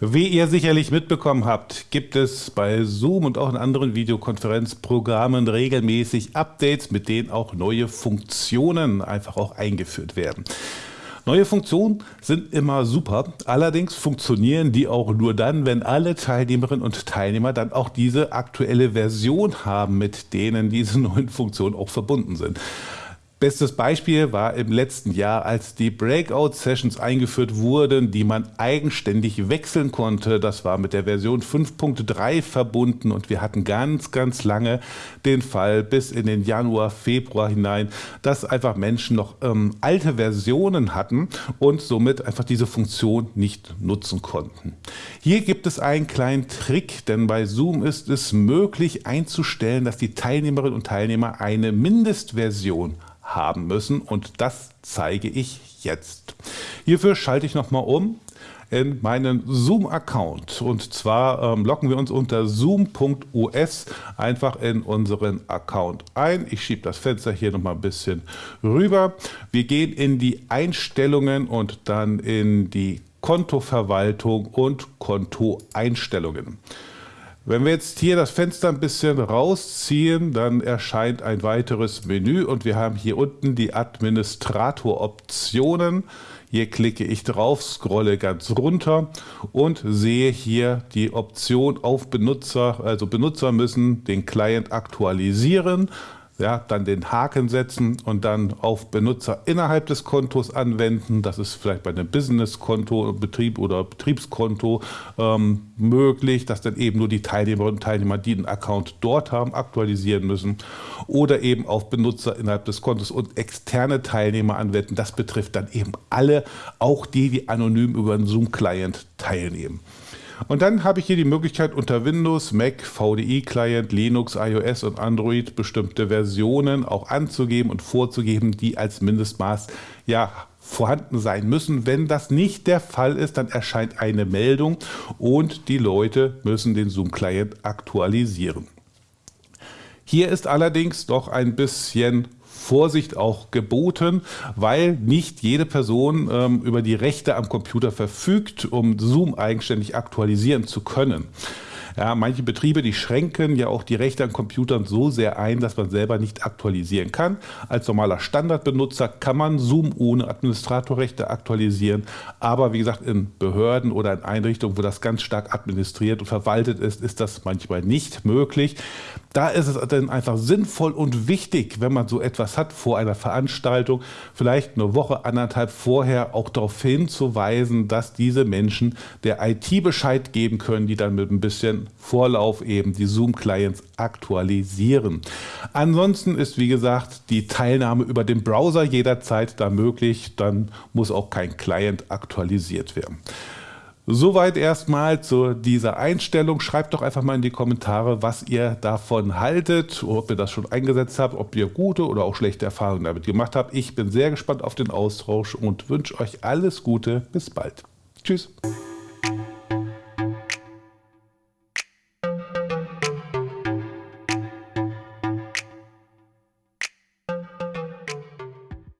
Wie ihr sicherlich mitbekommen habt, gibt es bei Zoom und auch in anderen Videokonferenzprogrammen regelmäßig Updates, mit denen auch neue Funktionen einfach auch eingeführt werden. Neue Funktionen sind immer super, allerdings funktionieren die auch nur dann, wenn alle Teilnehmerinnen und Teilnehmer dann auch diese aktuelle Version haben, mit denen diese neuen Funktionen auch verbunden sind. Bestes Beispiel war im letzten Jahr, als die Breakout-Sessions eingeführt wurden, die man eigenständig wechseln konnte. Das war mit der Version 5.3 verbunden und wir hatten ganz, ganz lange den Fall bis in den Januar, Februar hinein, dass einfach Menschen noch ähm, alte Versionen hatten und somit einfach diese Funktion nicht nutzen konnten. Hier gibt es einen kleinen Trick, denn bei Zoom ist es möglich einzustellen, dass die Teilnehmerinnen und Teilnehmer eine Mindestversion haben müssen und das zeige ich jetzt. Hierfür schalte ich nochmal um in meinen Zoom-Account und zwar ähm, loggen wir uns unter zoom.us einfach in unseren Account ein. Ich schiebe das Fenster hier nochmal ein bisschen rüber. Wir gehen in die Einstellungen und dann in die Kontoverwaltung und Kontoeinstellungen. Wenn wir jetzt hier das Fenster ein bisschen rausziehen, dann erscheint ein weiteres Menü und wir haben hier unten die Administrator-Optionen. Hier klicke ich drauf, scrolle ganz runter und sehe hier die Option auf Benutzer, also Benutzer müssen den Client aktualisieren ja, dann den Haken setzen und dann auf Benutzer innerhalb des Kontos anwenden. Das ist vielleicht bei einem Business-Konto, Betrieb oder Betriebskonto ähm, möglich, dass dann eben nur die Teilnehmerinnen und Teilnehmer, die einen Account dort haben, aktualisieren müssen. Oder eben auf Benutzer innerhalb des Kontos und externe Teilnehmer anwenden. Das betrifft dann eben alle, auch die, die anonym über einen Zoom-Client teilnehmen. Und dann habe ich hier die Möglichkeit unter Windows, Mac, VDI-Client, Linux, iOS und Android bestimmte Versionen auch anzugeben und vorzugeben, die als Mindestmaß ja vorhanden sein müssen. Wenn das nicht der Fall ist, dann erscheint eine Meldung und die Leute müssen den Zoom-Client aktualisieren. Hier ist allerdings doch ein bisschen Vorsicht auch geboten, weil nicht jede Person ähm, über die Rechte am Computer verfügt, um Zoom eigenständig aktualisieren zu können. Ja, manche Betriebe, die schränken ja auch die Rechte an Computern so sehr ein, dass man selber nicht aktualisieren kann. Als normaler Standardbenutzer kann man Zoom ohne Administratorrechte aktualisieren, aber wie gesagt, in Behörden oder in Einrichtungen, wo das ganz stark administriert und verwaltet ist, ist das manchmal nicht möglich. Da ist es dann einfach sinnvoll und wichtig, wenn man so etwas hat vor einer Veranstaltung, vielleicht eine Woche, anderthalb vorher auch darauf hinzuweisen, dass diese Menschen der IT Bescheid geben können, die dann mit ein Vorlauf eben die Zoom-Clients aktualisieren. Ansonsten ist, wie gesagt, die Teilnahme über den Browser jederzeit da möglich. Dann muss auch kein Client aktualisiert werden. Soweit erstmal zu dieser Einstellung. Schreibt doch einfach mal in die Kommentare, was ihr davon haltet, ob ihr das schon eingesetzt habt, ob ihr gute oder auch schlechte Erfahrungen damit gemacht habt. Ich bin sehr gespannt auf den Austausch und wünsche euch alles Gute. Bis bald. Tschüss.